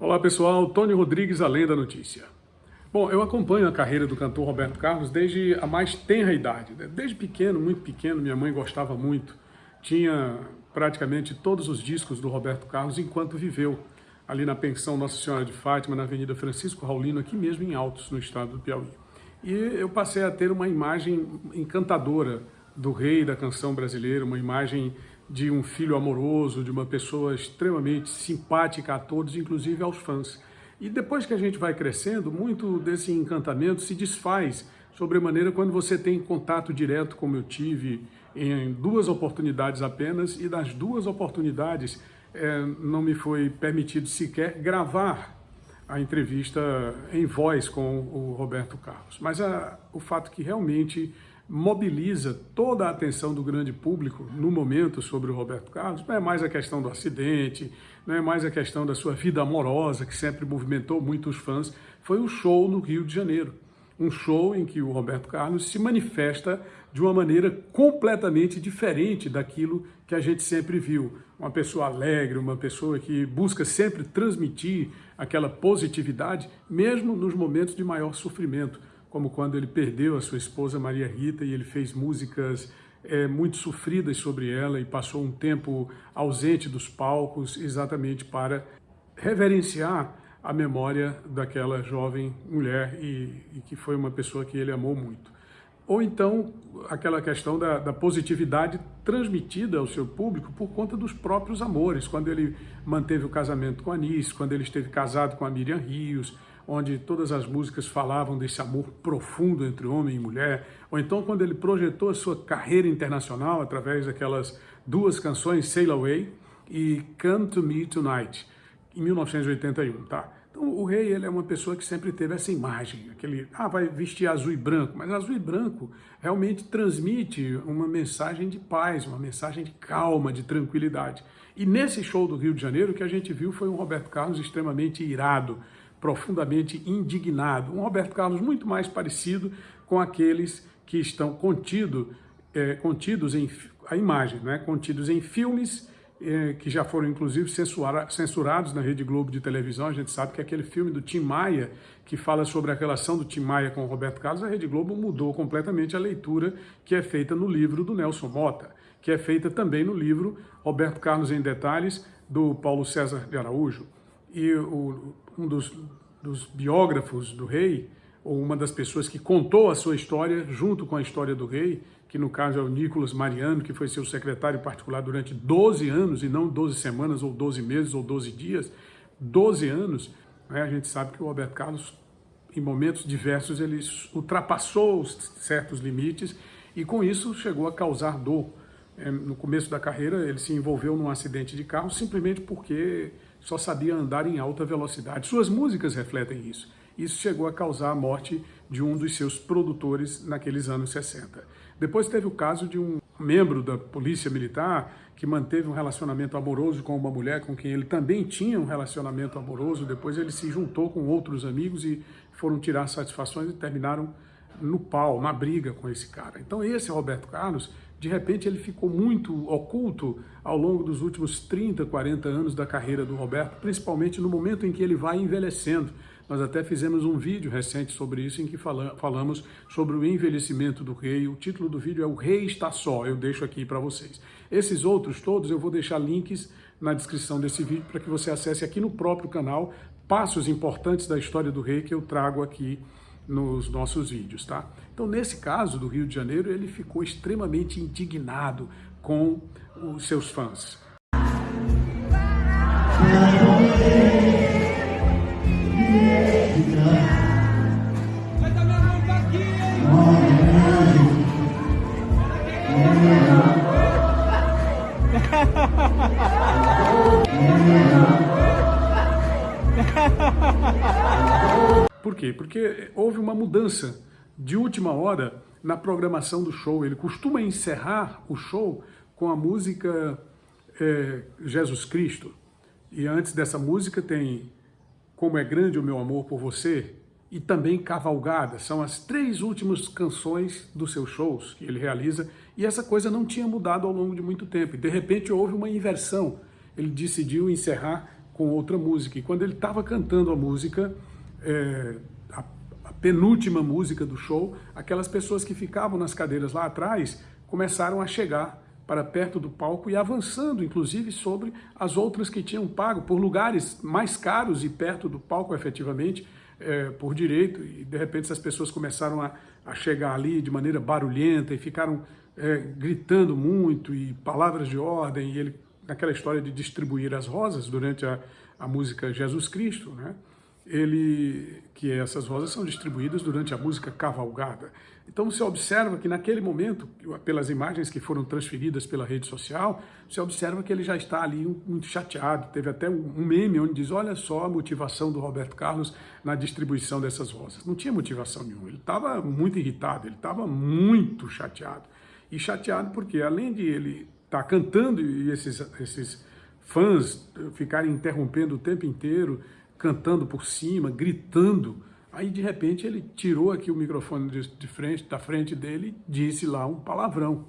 Olá pessoal, Tony Rodrigues, Além da Notícia. Bom, eu acompanho a carreira do cantor Roberto Carlos desde a mais tenra idade. Né? Desde pequeno, muito pequeno, minha mãe gostava muito. Tinha praticamente todos os discos do Roberto Carlos enquanto viveu ali na pensão Nossa Senhora de Fátima, na Avenida Francisco Raulino, aqui mesmo em Altos, no estado do Piauí. E eu passei a ter uma imagem encantadora do rei da canção brasileira, uma imagem de um filho amoroso, de uma pessoa extremamente simpática a todos, inclusive aos fãs. E depois que a gente vai crescendo, muito desse encantamento se desfaz sobremaneira quando você tem contato direto, como eu tive em duas oportunidades apenas, e das duas oportunidades é, não me foi permitido sequer gravar a entrevista em voz com o Roberto Carlos. Mas a, o fato que realmente mobiliza toda a atenção do grande público no momento sobre o Roberto Carlos, não é mais a questão do acidente, não é mais a questão da sua vida amorosa, que sempre movimentou muitos fãs, foi o show no Rio de Janeiro. Um show em que o Roberto Carlos se manifesta de uma maneira completamente diferente daquilo que a gente sempre viu. Uma pessoa alegre, uma pessoa que busca sempre transmitir aquela positividade, mesmo nos momentos de maior sofrimento como quando ele perdeu a sua esposa Maria Rita e ele fez músicas é, muito sofridas sobre ela e passou um tempo ausente dos palcos exatamente para reverenciar a memória daquela jovem mulher e, e que foi uma pessoa que ele amou muito. Ou então aquela questão da, da, positividade transmitida ao seu público por conta dos próprios amores, quando ele manteve o casamento com a Anice, quando ele esteve casado com a Miriam Rios, onde todas as músicas falavam desse amor profundo entre homem e mulher, ou então quando ele projetou a sua carreira internacional através daquelas duas canções, Sail Away e Come to Me Tonight, em 1981, tá? Então o rei ele é uma pessoa que sempre teve essa imagem, aquele, ah, vai vestir azul e branco, mas azul e branco realmente transmite uma mensagem de paz, uma mensagem de calma, de tranquilidade. E nesse show do Rio de Janeiro, o que a gente viu foi um Roberto Carlos extremamente irado, profundamente indignado. Um Roberto Carlos muito mais parecido com aqueles que estão contido, é, contidos em a imagem, né? contidos em filmes é, que já foram inclusive censura, censurados na Rede Globo de televisão. A gente sabe que aquele filme do Tim Maia, que fala sobre a relação do Tim Maia com o Roberto Carlos, a Rede Globo mudou completamente a leitura que é feita no livro do Nelson Mota, que é feita também no livro Roberto Carlos em Detalhes, do Paulo César de Araújo e o, um dos, dos biógrafos do rei, ou uma das pessoas que contou a sua história junto com a história do rei, que no caso é o Nicolas Mariano, que foi seu secretário particular durante 12 anos, e não 12 semanas, ou 12 meses, ou 12 dias, 12 anos, né? a gente sabe que o Roberto Carlos, em momentos diversos, ele ultrapassou certos limites, e com isso chegou a causar dor. É, no começo da carreira, ele se envolveu num acidente de carro simplesmente porque só sabia andar em alta velocidade. Suas músicas refletem isso. Isso chegou a causar a morte de um dos seus produtores naqueles anos 60. Depois teve o caso de um membro da polícia militar que manteve um relacionamento amoroso com uma mulher com quem ele também tinha um relacionamento amoroso. Depois ele se juntou com outros amigos e foram tirar satisfações e terminaram no pau, na briga com esse cara. Então esse Roberto Carlos de repente ele ficou muito oculto ao longo dos últimos 30, 40 anos da carreira do Roberto, principalmente no momento em que ele vai envelhecendo. Nós até fizemos um vídeo recente sobre isso, em que falamos sobre o envelhecimento do rei. O título do vídeo é O Rei Está Só, eu deixo aqui para vocês. Esses outros todos eu vou deixar links na descrição desse vídeo para que você acesse aqui no próprio canal passos importantes da história do rei que eu trago aqui nos nossos vídeos, tá? Então, nesse caso do Rio de Janeiro, ele ficou extremamente indignado com os seus fãs. Quê? Porque houve uma mudança de última hora na programação do show. Ele costuma encerrar o show com a música é, Jesus Cristo. E antes dessa música tem Como é Grande o Meu Amor por Você e também Cavalgada. São as três últimas canções dos seus shows que ele realiza e essa coisa não tinha mudado ao longo de muito tempo. E de repente houve uma inversão. Ele decidiu encerrar com outra música. E quando ele estava cantando a música, é, a, a penúltima música do show, aquelas pessoas que ficavam nas cadeiras lá atrás começaram a chegar para perto do palco e avançando, inclusive, sobre as outras que tinham pago por lugares mais caros e perto do palco, efetivamente, é, por direito. E, de repente, essas pessoas começaram a, a chegar ali de maneira barulhenta e ficaram é, gritando muito e palavras de ordem. E ele, naquela história de distribuir as rosas durante a, a música Jesus Cristo, né? Ele, que essas rosas são distribuídas durante a música Cavalgada. Então você observa que naquele momento, pelas imagens que foram transferidas pela rede social, você observa que ele já está ali muito chateado. Teve até um meme onde diz, olha só a motivação do Roberto Carlos na distribuição dessas rosas. Não tinha motivação nenhuma, ele estava muito irritado, ele estava muito chateado. E chateado porque além de ele estar tá cantando e esses, esses fãs ficarem interrompendo o tempo inteiro, cantando por cima, gritando. Aí, de repente, ele tirou aqui o microfone de frente, da frente dele e disse lá um palavrão.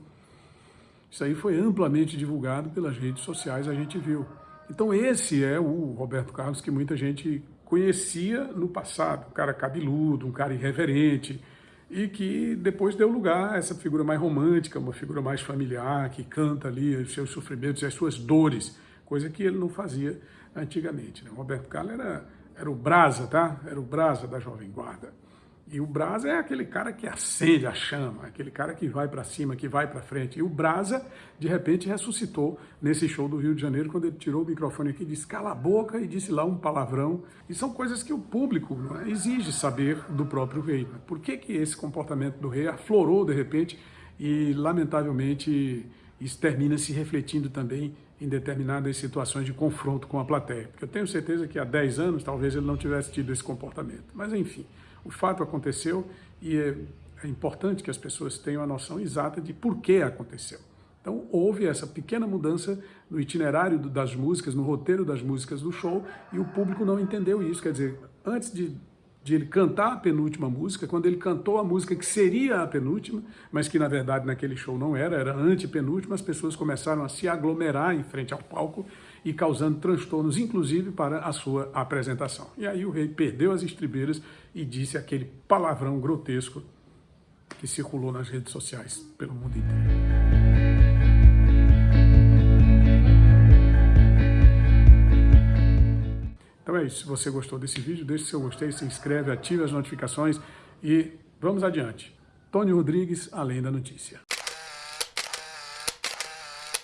Isso aí foi amplamente divulgado pelas redes sociais, a gente viu. Então esse é o Roberto Carlos que muita gente conhecia no passado, um cara cabeludo, um cara irreverente, e que depois deu lugar a essa figura mais romântica, uma figura mais familiar, que canta ali os seus sofrimentos e as suas dores, coisa que ele não fazia antigamente. Né? O Roberto Carlos era, era o brasa, tá? Era o brasa da Jovem Guarda. E o brasa é aquele cara que acende a chama, aquele cara que vai para cima, que vai para frente. E o brasa, de repente, ressuscitou nesse show do Rio de Janeiro, quando ele tirou o microfone aqui, disse cala a boca e disse lá um palavrão. E são coisas que o público é? exige saber do próprio rei. Né? Por que, que esse comportamento do rei aflorou, de repente, e, lamentavelmente, isso termina se refletindo também em determinadas situações de confronto com a plateia. Porque eu tenho certeza que há 10 anos talvez ele não tivesse tido esse comportamento. Mas enfim, o fato aconteceu e é, é importante que as pessoas tenham a noção exata de por que aconteceu. Então houve essa pequena mudança no itinerário das músicas, no roteiro das músicas do show, e o público não entendeu isso. Quer dizer, antes de de ele cantar a penúltima música, quando ele cantou a música que seria a penúltima, mas que na verdade naquele show não era, era antepenúltima, as pessoas começaram a se aglomerar em frente ao palco e causando transtornos, inclusive para a sua apresentação. E aí o rei perdeu as estribeiras e disse aquele palavrão grotesco que circulou nas redes sociais pelo mundo inteiro. Se você gostou desse vídeo, deixe seu gostei, se inscreve, ative as notificações e vamos adiante. Tony Rodrigues, Além da Notícia.